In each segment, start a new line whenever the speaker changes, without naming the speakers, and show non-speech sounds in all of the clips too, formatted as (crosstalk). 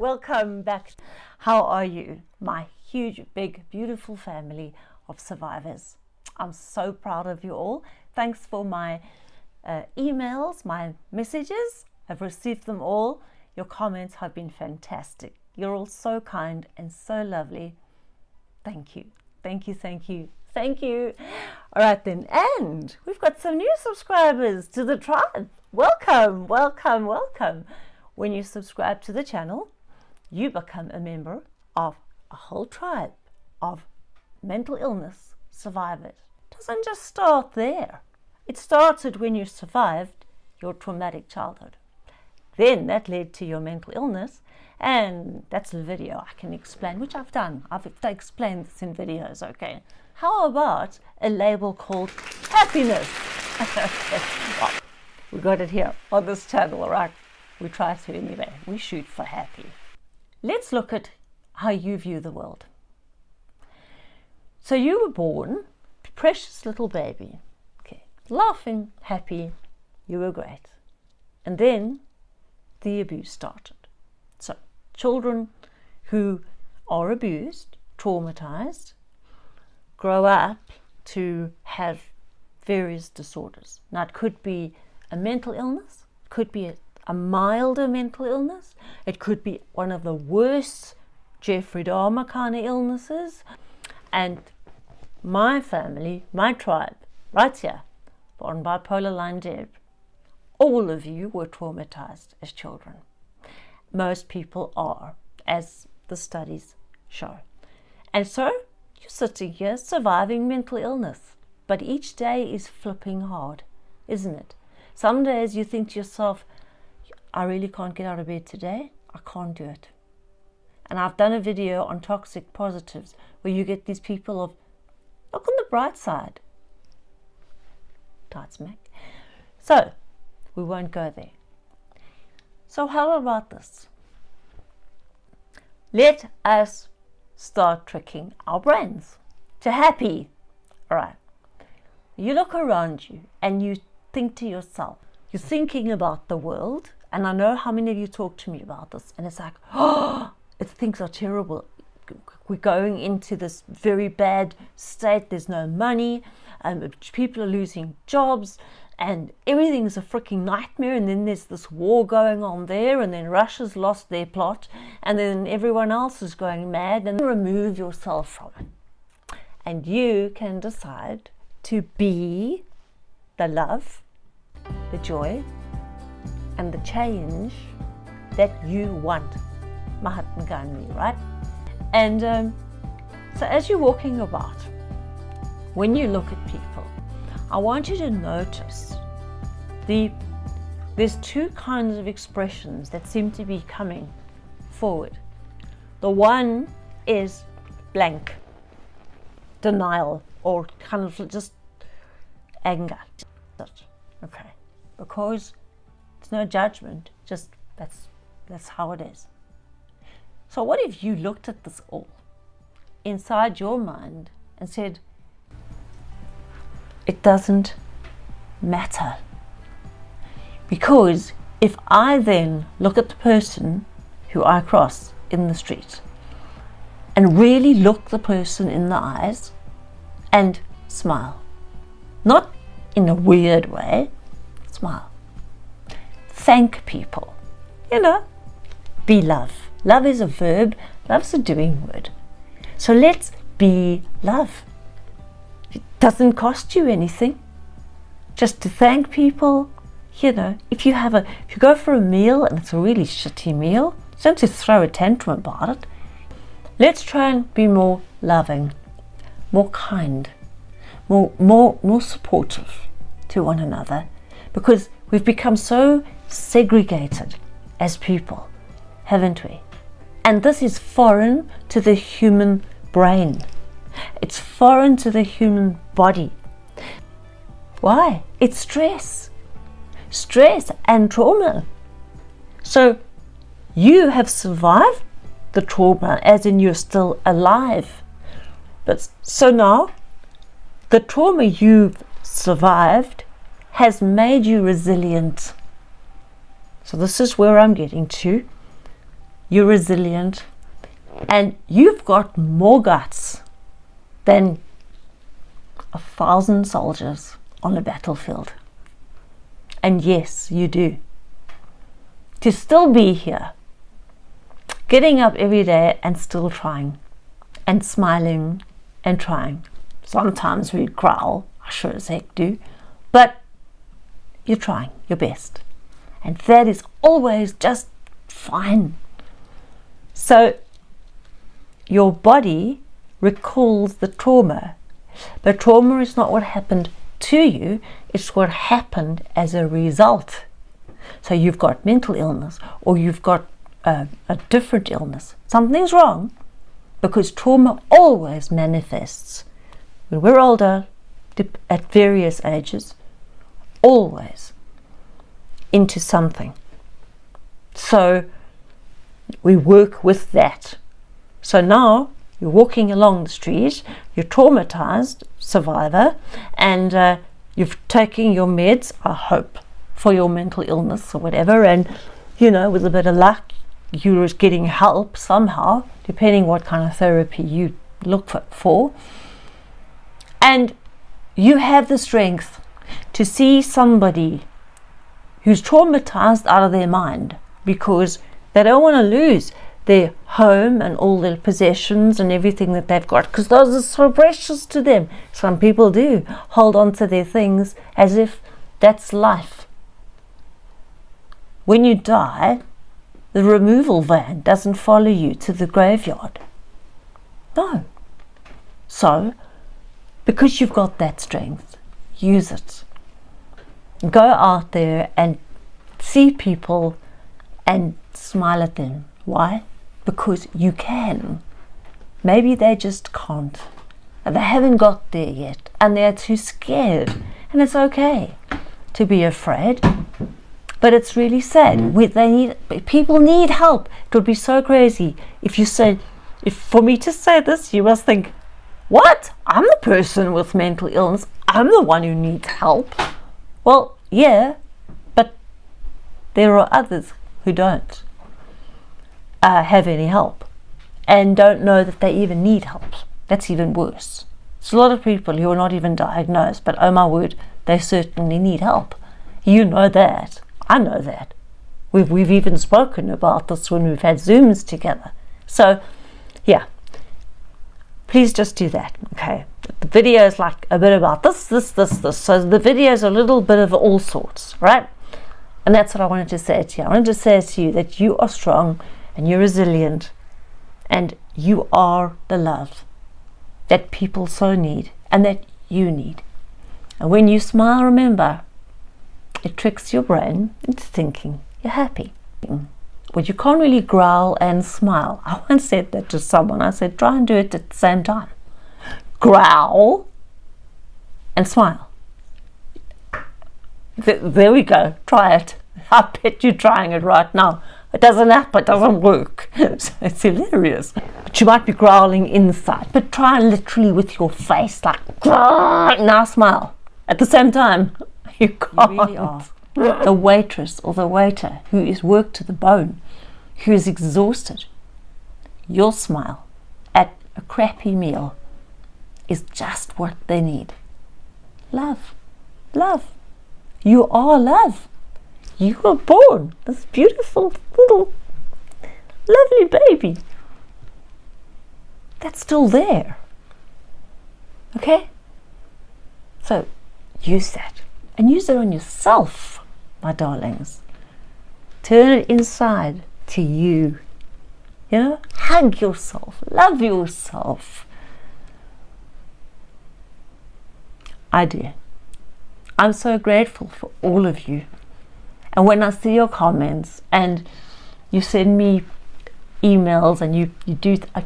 Welcome back. How are you, my huge, big, beautiful family of survivors? I'm so proud of you all. Thanks for my uh, emails, my messages. I've received them all. Your comments have been fantastic. You're all so kind and so lovely. Thank you. Thank you. Thank you. Thank you. All right then. And we've got some new subscribers to the tribe. Welcome, welcome, welcome. When you subscribe to the channel, you become a member of a whole tribe of mental illness survivors. It doesn't just start there. It started when you survived your traumatic childhood. Then that led to your mental illness and that's a video I can explain, which I've done. I've explained this in videos, okay? How about a label called happiness? (laughs) well, we got it here on this channel, right? We try to anyway. We shoot for happy. Let's look at how you view the world. So you were born, precious little baby, okay, laughing, happy, you were great. And then the abuse started. So children who are abused, traumatized, grow up to have various disorders. Now it could be a mental illness, could be a, a milder mental illness, it could be one of the worst Jeffrey Dahmer kind of illnesses. And my family, my tribe, right here, on bipolar line Deb, all of you were traumatized as children. Most people are, as the studies show. And so you're sitting here surviving mental illness. But each day is flipping hard, isn't it? Some days you think to yourself, I really can't get out of bed today. I can't do it. And I've done a video on toxic positives where you get these people of, look on the bright side. Tight smack. So, we won't go there. So how about this? Let us start tricking our brains to happy. All right. You look around you and you think to yourself, you're thinking about the world. And I know how many of you talk to me about this. And it's like, oh, (gasps) it, things are terrible. We're going into this very bad state. There's no money. Um, people are losing jobs and everything's a freaking nightmare and then there's this war going on there and then Russia's lost their plot and then everyone else is going mad and remove yourself from it and you can decide to be the love the joy and the change that you want Mahatma Gandhi right and um, so as you're walking about when you look at people I want you to notice the there's two kinds of expressions that seem to be coming forward. The one is blank, denial, or kind of just anger. Okay, because no judgment, just that's that's how it is. So what if you looked at this all inside your mind and said, it doesn't matter. Because if I then look at the person who I cross in the street and really look the person in the eyes and smile, not in a weird way, smile. Thank people, you know, be love. Love is a verb, love's a doing word. So let's be love. It doesn't cost you anything. Just to thank people, you know, if you have a, if you go for a meal and it's a really shitty meal, don't just throw a tantrum about it. Let's try and be more loving, more kind, more, more, more supportive to one another because we've become so segregated as people, haven't we? And this is foreign to the human brain. It's foreign to the human body. Why? It's stress. Stress and trauma. So you have survived the trauma as in you're still alive. But so now the trauma you've survived has made you resilient. So this is where I'm getting to. you're resilient, and you've got more guts than a thousand soldiers on a battlefield. And yes, you do. To still be here, getting up every day and still trying, and smiling and trying. Sometimes we growl, I sure as heck do, but you're trying your best. And that is always just fine. So your body recalls the trauma. But trauma is not what happened to you, it's what happened as a result. So you've got mental illness or you've got a, a different illness. Something's wrong because trauma always manifests when we're older at various ages, always into something. So we work with that. So now you're walking along the street, you're traumatized survivor, and uh, you've taken your meds, I hope, for your mental illness or whatever, and you know, with a bit of luck, you're getting help somehow, depending what kind of therapy you look for. And you have the strength to see somebody who's traumatized out of their mind because they don't want to lose their home and all their possessions and everything that they've got because those are so precious to them. Some people do hold on to their things as if that's life. When you die, the removal van doesn't follow you to the graveyard. No. So, because you've got that strength, use it. Go out there and see people and smile at them. Why? Because you can. Maybe they just can't. They haven't got there yet and they're too scared. And it's okay to be afraid. But it's really sad. We, they need people need help. It would be so crazy if you said if for me to say this, you must think, What? I'm the person with mental illness. I'm the one who needs help. Well, yeah, but there are others who don't uh, have any help and don't know that they even need help. That's even worse. It's a lot of people who are not even diagnosed, but oh my word, they certainly need help. You know that. I know that. We've, we've even spoken about this when we've had Zooms together. So, yeah, please just do that, okay? The video is like a bit about this, this, this, this. So the video is a little bit of all sorts, right? And that's what I wanted to say to you. I wanted to say to you that you are strong and you're resilient and you are the love that people so need and that you need. And when you smile, remember, it tricks your brain into thinking you're happy. But you can't really growl and smile. (laughs) I once said that to someone. I said, try and do it at the same time. Growl and smile. There we go. Try it. (laughs) I bet you're trying it right now. It doesn't happen, it doesn't work. (laughs) so it's hilarious. But you might be growling inside, but try literally with your face, like, now smile. At the same time, (laughs) you can't. You really are. the waitress or the waiter who is worked to the bone, who is exhausted, you'll smile at a crappy meal is just what they need. Love. Love. You are love. You were born. This beautiful little lovely baby. That's still there. Okay? So use that and use it on yourself my darlings turn it inside to you. You know hug yourself love yourself I do I'm so grateful for all of you and when I see your comments and you send me emails and you, you do, I,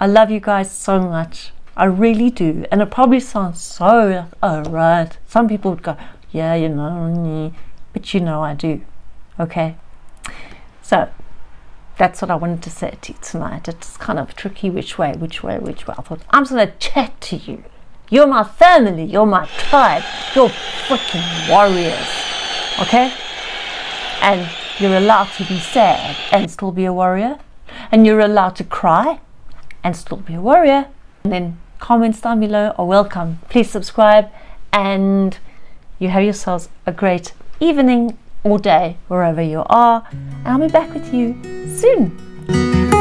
I love you guys so much. I really do. And it probably sounds so, oh, right. Some people would go, yeah, you know, but you know I do. Okay? So, that's what I wanted to say to you tonight. It's kind of tricky which way, which way, which way. I thought, I'm just going to chat to you. You're my family. You're my tribe. You're freaking warriors. Okay? and You're allowed to be sad and still be a warrior. And you're allowed to cry and still be a warrior. And then comments down below are welcome. Please subscribe and you have yourselves a great evening or day wherever you are. And I'll be back with you soon.